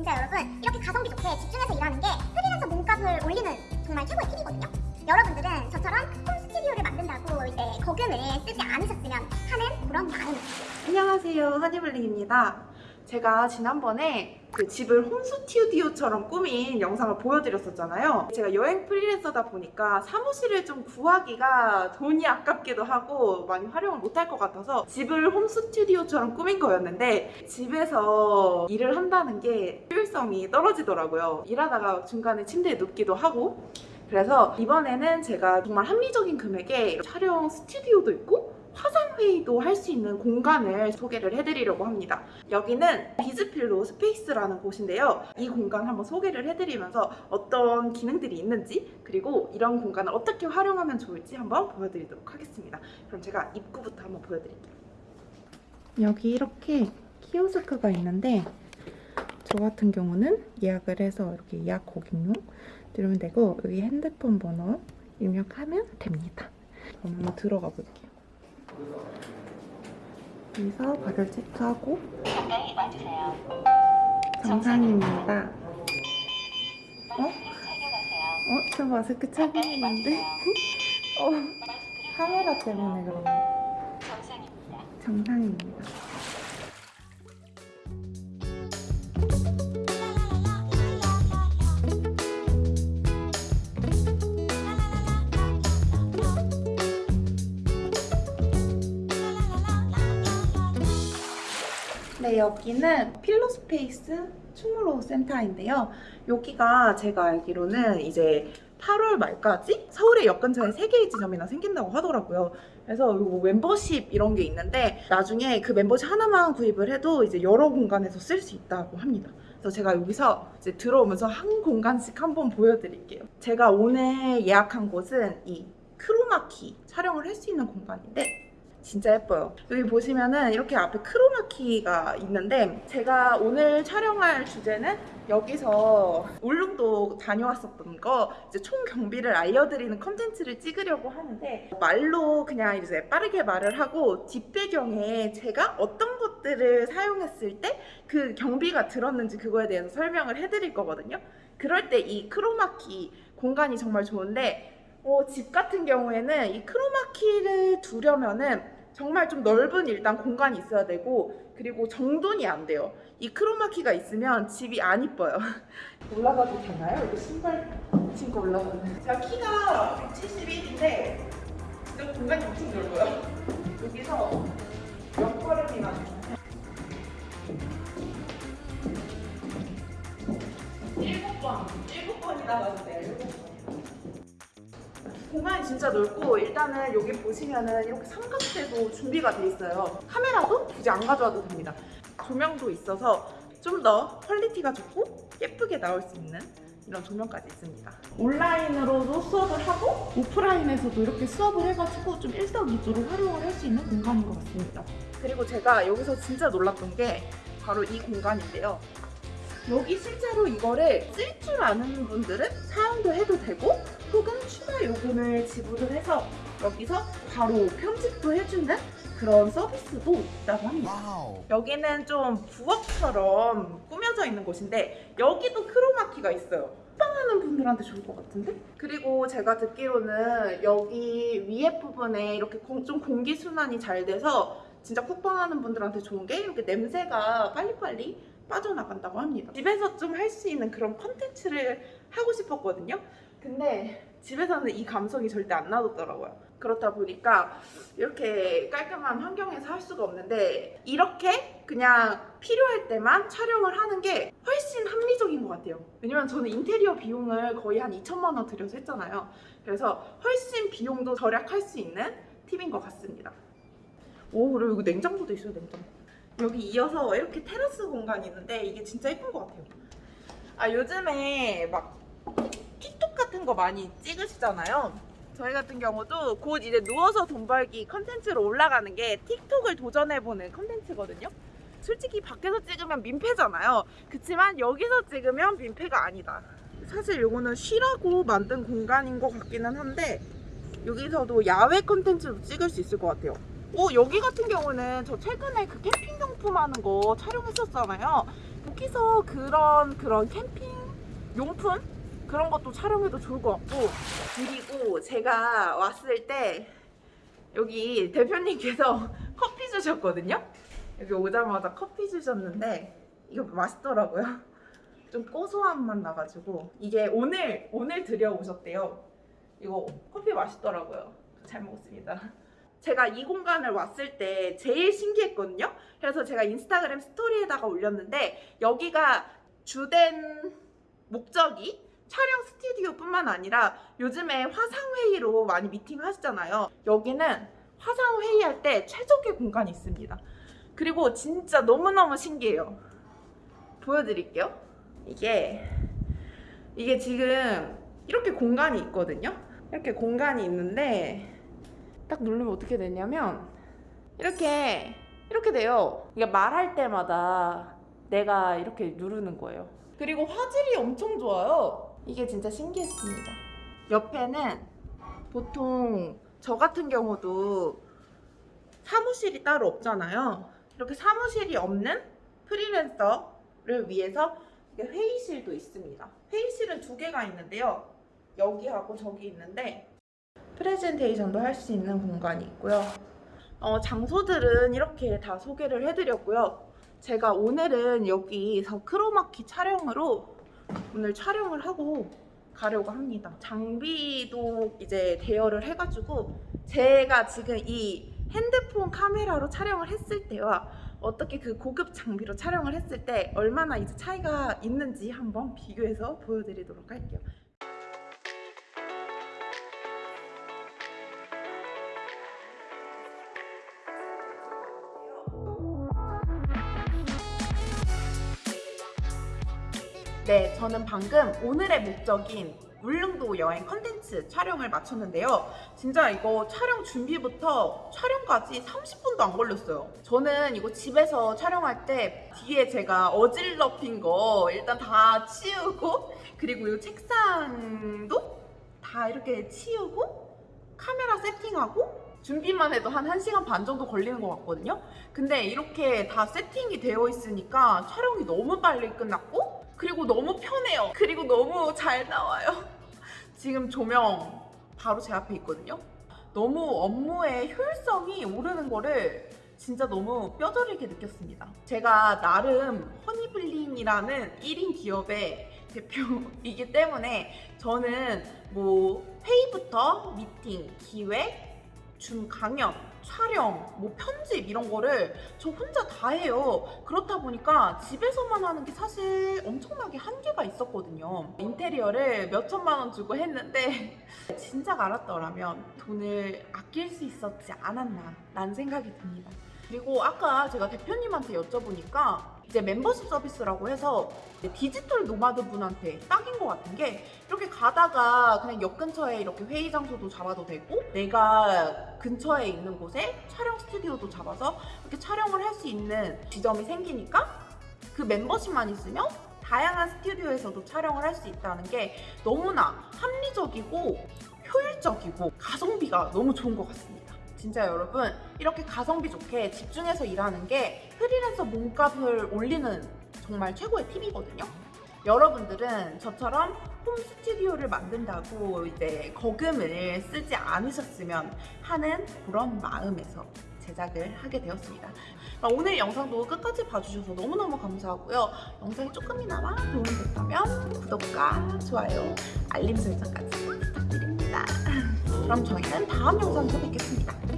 진짜 여러분 이렇게 가성비 좋게 집중해서 일하는 게 프리랜서 몸값을 올리는 정말 최고의 팁이거든요. 여러분들은 저처럼 홈 스튜디오를 만든다고 이제 거금을 쓰지 않으셨으면 하는 그런 마음. 안녕하세요 하니블링입니다 제가 지난번에 그 집을 홈스튜디오처럼 꾸민 영상을 보여드렸었잖아요. 제가 여행 프리랜서다 보니까 사무실을 좀 구하기가 돈이 아깝기도 하고 많이 활용을 못할 것 같아서 집을 홈스튜디오처럼 꾸민 거였는데 집에서 일을 한다는 게 효율성이 떨어지더라고요. 일하다가 중간에 침대에 눕기도 하고. 그래서 이번에는 제가 정말 합리적인 금액에 촬영 스튜디오도 있고 화상회의도 할 수 있는 공간을 소개를 해드리려고 합니다. 여기는 비즈필로 스페이스라는 곳인데요. 이 공간 한번 소개를 해드리면서 어떤 기능들이 있는지 그리고 이런 공간을 어떻게 활용하면 좋을지 한번 보여드리도록 하겠습니다. 그럼 제가 입구부터 한번 보여드릴게요. 여기 이렇게 키오스크가 있는데 저 같은 경우는 예약을 해서 이렇게 예약 고객용 누르면 되고 여기 핸드폰 번호 입력하면 됩니다. 그럼 한번 들어가 볼게요. 여기서 발열 체크하고 가까이 와주세요. 정상입니다. 어? 어? 저 마스크 착용 가까이 했는데? 와주세요. 어? 카메라 때문에 그런 거 정상입니다. 정상입니다. 네, 여기는 필로스페이스 충무로 센터인데요. 여기가 제가 알기로는 이제 8월 말까지 서울에 역근처에 3개의 지점이나 생긴다고 하더라고요. 그래서 요 멤버십 이런 게 있는데 나중에 그 멤버십 하나만 구입을 해도 이제 여러 공간에서 쓸 수 있다고 합니다. 그래서 제가 여기서 이제 들어오면서 한 공간씩 한번 보여드릴게요. 제가 오늘 예약한 곳은 이 크로마키 촬영을 할 수 있는 공간인데 진짜 예뻐요. 여기 보시면은 이렇게 앞에 크로마키가 있는데 제가 오늘 촬영할 주제는 여기서 울릉도 다녀왔었던 거 이제 총 경비를 알려드리는 컨텐츠를 찍으려고 하는데 말로 그냥 이제 빠르게 말을 하고 뒷배경에 제가 어떤 것들을 사용했을 때 그 경비가 들었는지 그거에 대해서 설명을 해드릴 거거든요. 그럴 때 이 크로마키 공간이 정말 좋은데 어, 집 같은 경우에는 이 크로마키를 두려면은 정말 좀 넓은 일단 공간이 있어야 되고 그리고 정돈이 안 돼요. 이 크로마키가 있으면 집이 안 이뻐요. 올라가도 되나요? 이렇게 신발 신고 올라가는. 제가 키가 171인데 진짜 공간이 엄청 넓어요. 여기서 몇 걸음이나 일곱 번, 일곱 번이나 가도 돼요. 공간이 진짜 넓고 일단은 여기 보시면은 이렇게 삼각대도 준비가 돼 있어요. 카메라도 굳이 안 가져와도 됩니다. 조명도 있어서 좀 더 퀄리티가 좋고 예쁘게 나올 수 있는 이런 조명까지 있습니다. 온라인으로도 수업을 하고 오프라인에서도 이렇게 수업을 해가지고 좀 일석이조로 활용을 할 수 있는 공간인 것 같습니다. 그리고 제가 여기서 진짜 놀랐던 게 바로 이 공간인데요. 여기 실제로 이거를 쓸 줄 아는 분들은 사용도 해도 되고 혹은 요금을 지불을 해서 여기서 바로 편집도 해주는 그런 서비스도 있다고 합니다. 여기는 좀 부엌처럼 꾸며져 있는 곳인데 여기도 크로마키가 있어요. 빵하는 분들한테 좋을 것 같은데? 그리고 제가 듣기로는 여기 위에 부분에 이렇게 공- 좀 공기 순환이 잘 돼서 진짜 쿡방하는 분들한테 좋은 게 이렇게 냄새가 빨리빨리 빠져나간다고 합니다. 집에서 좀 할 수 있는 그런 컨텐츠를 하고 싶었거든요. 근데 집에서는 이 감성이 절대 안 나더라고요. 그렇다 보니까 이렇게 깔끔한 환경에서 할 수가 없는데 이렇게 그냥 필요할 때만 촬영을 하는 게 훨씬 합리적인 것 같아요. 왜냐면 저는 인테리어 비용을 거의 한 2천만 원 들여서 했잖아요. 그래서 훨씬 비용도 절약할 수 있는 팁인 것 같습니다. 오 그리고 여기 냉장고도 있어요 냉장고. 여기 이어서 이렇게 테라스 공간이 있는데 이게 진짜 예쁜 것 같아요. 아 요즘에 막 같은 거 많이 찍으시잖아요. 저희 같은 경우도 곧 이제 누워서 돈 벌기 컨텐츠로 올라가는 게 틱톡을 도전해보는 컨텐츠거든요. 솔직히 밖에서 찍으면 민폐잖아요. 그치만 여기서 찍으면 민폐가 아니다. 사실 요거는 쉬라고 만든 공간인 것 같기는 한데 여기서도 야외 컨텐츠도 찍을 수 있을 것 같아요. 오 여기 같은 경우는 저 최근에 그 캠핑 용품 하는 거 촬영했었잖아요. 그 여기서 그런 그런 캠핑 용품 그런 것도 촬영해도 좋을 것 같고 그리고 제가 왔을 때 여기 대표님께서 커피 주셨거든요. 여기 오자마자 커피 주셨는데 이거 맛있더라고요. 좀 고소한 맛 나가지고 이게 오늘 오늘 들여오셨대요. 이거 커피 맛있더라고요. 잘 먹었습니다. 제가 이 공간을 왔을 때 제일 신기했거든요. 그래서 제가 인스타그램 스토리에다가 올렸는데 여기가 주된 목적이 촬영 스튜디오뿐만 아니라 요즘에 화상 회의로 많이 미팅 하시잖아요. 여기는 화상 회의할 때 최적의 공간이 있습니다. 그리고 진짜 너무너무 신기해요. 보여드릴게요. 이게 이게 지금 이렇게 공간이 있거든요. 이렇게 공간이 있는데 딱 누르면 어떻게 되냐면 이렇게 이렇게 돼요. 이게 말할 때마다 내가 이렇게 누르는 거예요. 그리고 화질이 엄청 좋아요. 이게 진짜 신기했습니다. 옆에는 보통 저 같은 경우도 사무실이 따로 없잖아요. 이렇게 사무실이 없는 프리랜서를 위해서 회의실도 있습니다. 회의실은 두 개가 있는데요. 여기하고 저기 있는데 프레젠테이션도 할 수 있는 공간이 있고요. 어, 장소들은 이렇게 다 소개를 해드렸고요. 제가 오늘은 여기서 크로마키 촬영으로 오늘 촬영을 하고 가려고 합니다. 장비도 이제 대여를 해가지고 제가 지금 이 핸드폰 카메라로 촬영을 했을 때와 어떻게 그 고급 장비로 촬영을 했을 때 얼마나 이제 차이가 있는지 한번 비교해서 보여드리도록 할게요. 네, 저는 방금 오늘의 목적인 울릉도 여행 컨텐츠 촬영을 마쳤는데요. 진짜 이거 촬영 준비부터 촬영까지 30분도 안 걸렸어요. 저는 이거 집에서 촬영할 때 뒤에 제가 어질러핀 거 일단 다 치우고 그리고 이 책상도 다 이렇게 치우고 카메라 세팅하고 준비만 해도 한 1시간 반 정도 걸리는 것 같거든요. 근데 이렇게 다 세팅이 되어 있으니까 촬영이 너무 빨리 끝났고 그리고 너무 편해요. 그리고 너무 잘 나와요. 지금 조명 바로 제 앞에 있거든요. 너무 업무의 효율성이 오르는 거를 진짜 너무 뼈저리게 느꼈습니다. 제가 나름 허니블링이라는 1인 기업의 대표이기 때문에 저는 뭐 회의부터 미팅, 기획, 줌 강연, 촬영, 뭐 편집 이런 거를 저 혼자 다 해요. 그렇다 보니까 집에서만 하는 게 사실 엄청나게 한계가 있었거든요. 인테리어를 몇 천만 원 주고 했는데 진작 알았더라면 돈을 아낄 수 있었지 않았나 라는 생각이 듭니다. 그리고 아까 제가 대표님한테 여쭤보니까 이제 멤버십 서비스라고 해서 디지털 노마드 분한테 딱인 것 같은 게 이렇게 가다가 그냥 역 근처에 이렇게 회의 장소도 잡아도 되고 내가 근처에 있는 곳에 촬영 스튜디오도 잡아서 이렇게 촬영을 할 수 있는 지점이 생기니까 그 멤버십만 있으면 다양한 스튜디오에서도 촬영을 할 수 있다는 게 너무나 합리적이고 효율적이고 가성비가 너무 좋은 것 같습니다. 진짜 여러분 이렇게 가성비 좋게 집중해서 일하는 게 프리랜서 몸값을 올리는 정말 최고의 팁이거든요. 여러분들은 저처럼 홈 스튜디오를 만든다고 이제 거금을 쓰지 않으셨으면 하는 그런 마음에서 제작을 하게 되었습니다. 오늘 영상도 끝까지 봐주셔서 너무너무 감사하고요. 영상이 조금이나마 도움이 됐다면 구독과 좋아요, 알림 설정까지 부탁드립니다. 그럼 저희는 다음 영상에서 뵙겠습니다.